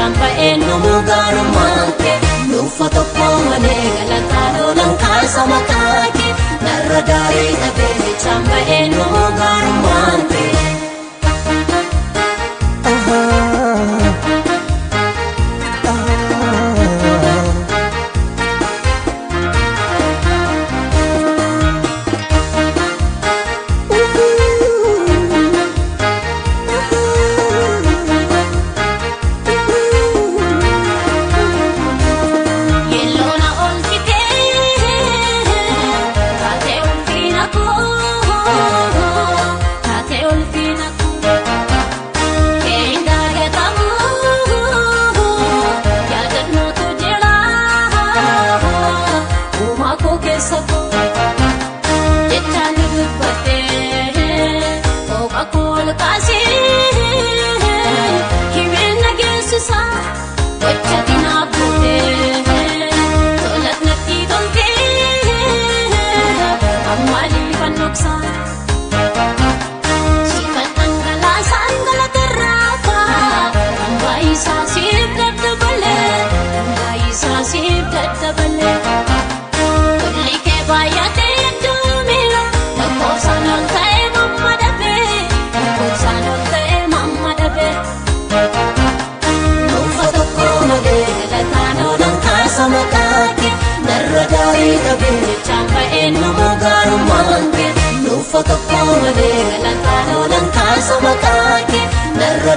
isaan baay'ee nu mugaarummaa kee nuufa tokkomanee galataa loolan kaasa mataa kee narra e gaarii gabeenya chaappa'ee nu garummaan kee nuufa tokko kaasa narra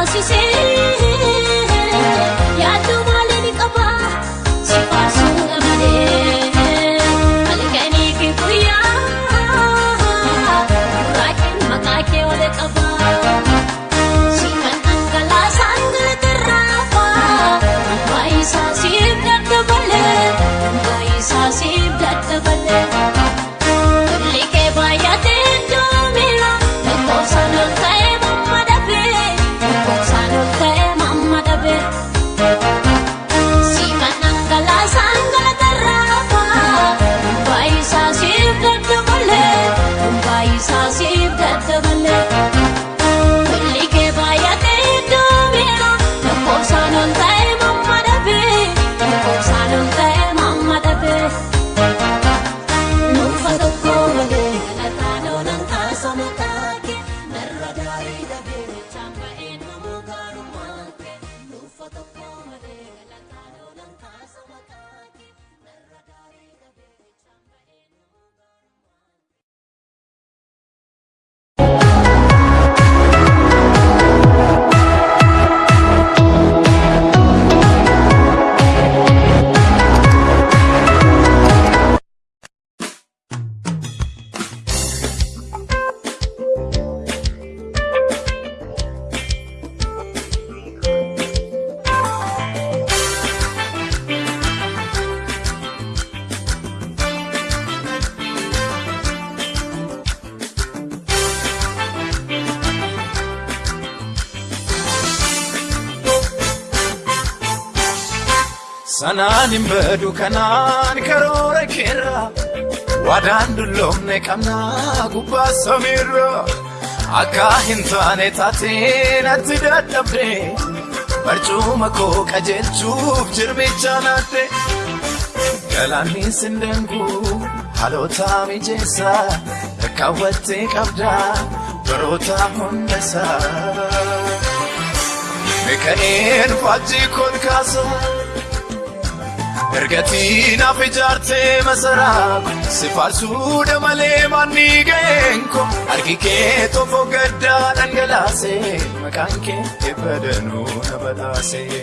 小星星。Sanaan hin badu kanaan karoora keerra Waadaan dulloomne qabnaa gubbaa samiirra Akka hin taane taatee natti dadhabde Barcuma koo qajeelchuuf jirbicha naadde Galaanni danguu haalootaa mijeessa Rakkaawwattee qabda baroota hundasaa Mikaa'een faajjii kon kaasa Erga ijaartee masaraa si faarsuudha malee manni geenko harki kee tokko gaddaa dhangalaase maqaan kee eebba danuu na badaasee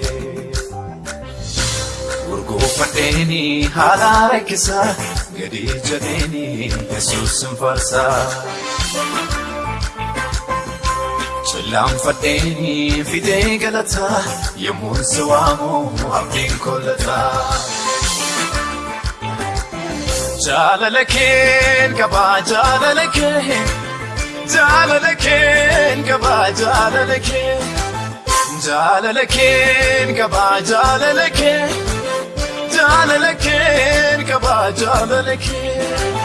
Gurguuffadheeni haala haalaa gadi jabeeni yesuus hin faarsaa. Sillaanfadhee fidee galataa yemmuun si waamu abdiin kollataa. Jaalala keen qabaa jaalala keen jaalala keen qabaa jaalala keen jaalala keen qabaa jaalala keen jaalala keen qabaa jaalala keen.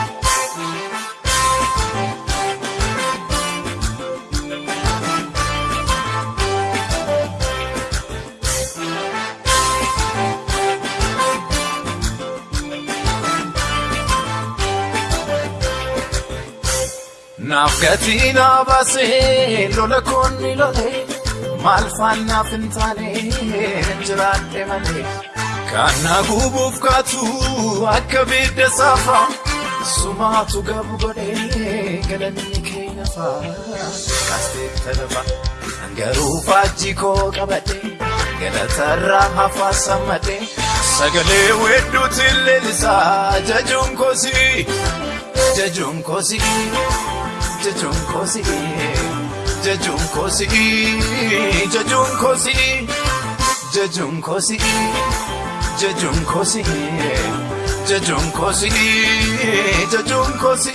Naaf gatii naa baasee lola koonni ni lolee maal faanaaf hin taane jiraadhe malee. Kan na kaatu akka bidda saafa sumaatu gabu godhee galanni keenya faa. Kasteef garuu faajji koo qabadhee irraa hafaa sammadhee sagalee wedduutiin leelisaa jajuun kosii jajuun kosii. jechuun koosi jechuun koosi jechuun koosi jechuun koosi jechuun koosi jechuun koosi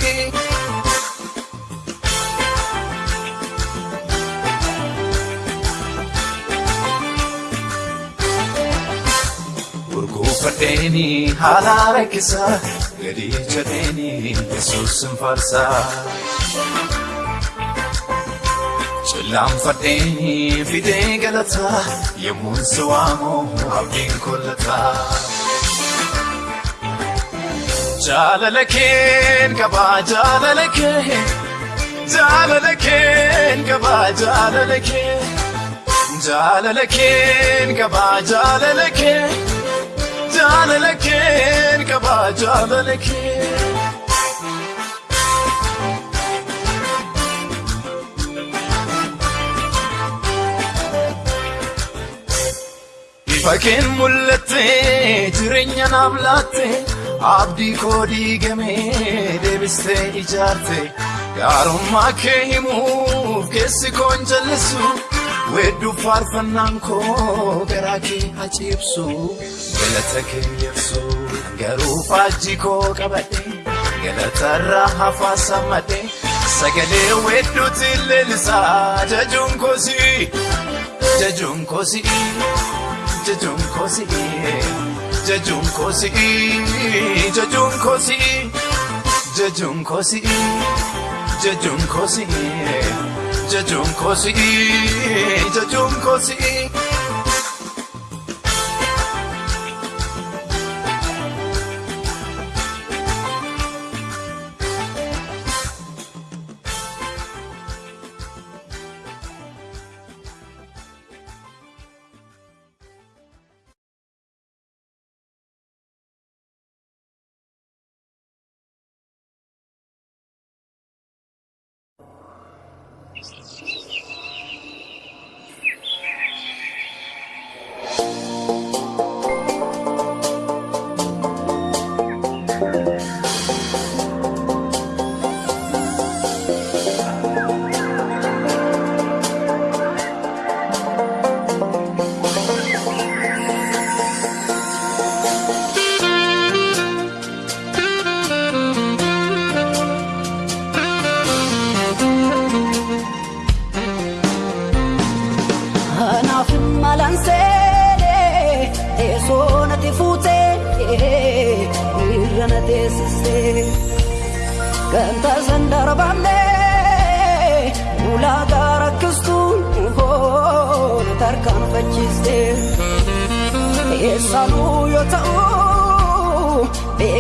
jechuun haala gadii jedheeni yesuusin faarsaa. Cillaanfadheeni fidee galataa yemmuun keen keen keen acadan ekim Fakkiin mul'attee jireenya naam laattee abdii koo diigamee deebistee ijaarte gaarummaa kee himuuf keessi koon jallisu. Wedduu faarfannaan koo garaa kee haciibsu galata kee keenyabsu garuu faajjii koo qabadhe galatarraa hafaa sammadhe sagalee wedduutti leellisa jajuun koosii jajuun koosii jajuun koosii jajuun koosii jajuun koosii jajuun koosii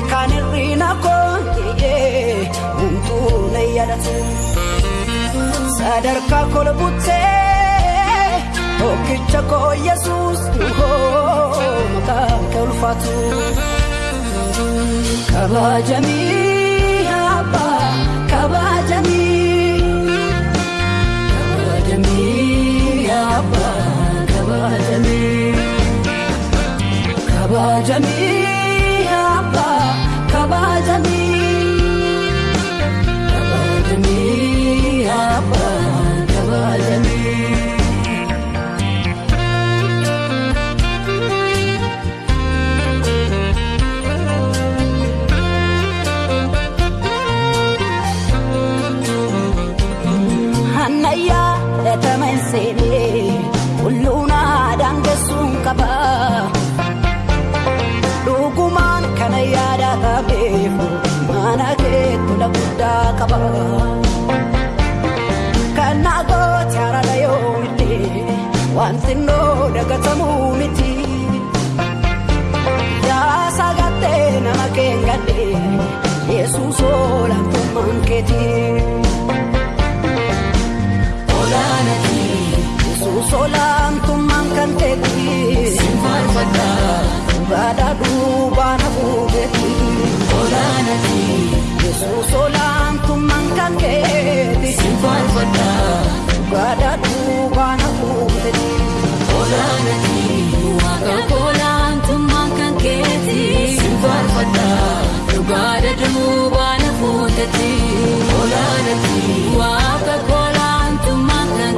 kan irrina konkiyee humtuun yaadatu sadarkaa kolbuttee tokkicha oh, koo yesuus nuhoo apa? kee ulfaatu kabajamii abbaa apa? kabajamii abbaa kabajamii kabajamii. ilaalle Yesuus olaantummaan keetii. Olaanati Yesuus olaantummaan kan keetii. Simfaanfata dhugaadhaa duubaan hafuugetii. Olaanati Yesuus olaantummaan kan keetii. Simfaanfata dhugaadhaa duubaan. Olaanati waaqa koolaa antummaa kan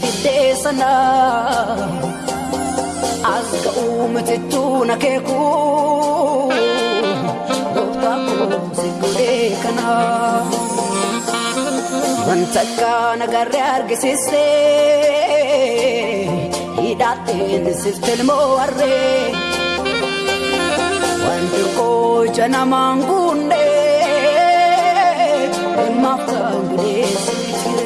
fidee aska as ga'uu um mitiituun akeeku gooftaa koomsi godhee kana wanta akka nagarree argisiisee hidhaateen siftilmoo warree wanti qocha namaan kunneen dhimma akka guddee sibiila.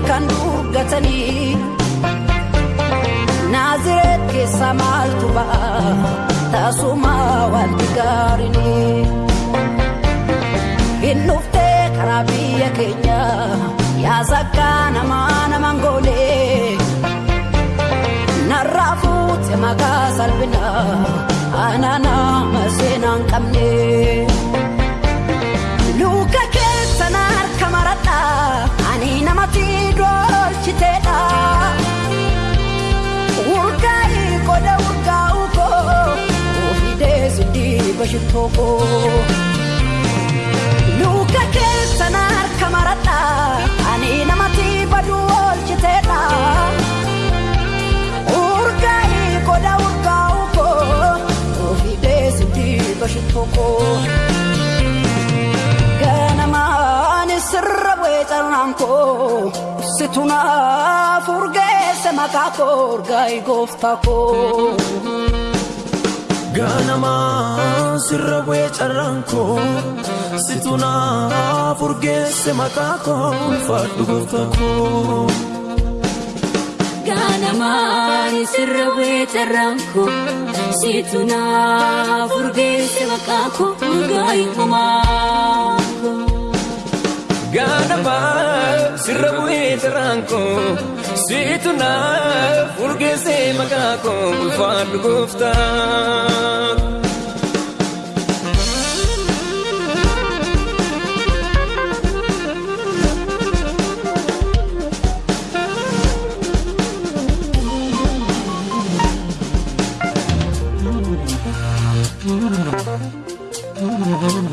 kan duggatanii naazireet keessaa maaltu ba'a taasumaa wanti gaariin hin dhuftee karaa biyya keenya yaasakkaa namaa naman goolee narraa fuute maqaa salphina aanaa nama seenaa hin qabne. bashitoo koo. Luka ani namati baduu oolchiteedha. urgaa qoda urgaa'u koo ofii deesiti bashitoo koo. Ganamaan sirra weecarraan koo situnaaf urgeesse maqaa koo urgaayi gooftaa koo. Gaanamaa sirra bu'ee carraan koo situunaa furgeesse maqaa koo ulfaadhu goota koo. Gaanamaa sirra bu'ee carraan koo situunaa furgeesse maqaa koo ulfaadhu goota Gaanamaa sirra bu'ee tiraan koo siitu naaf urgeessee maqaa koo ulfaadhu gooftaa. Mm-hmm.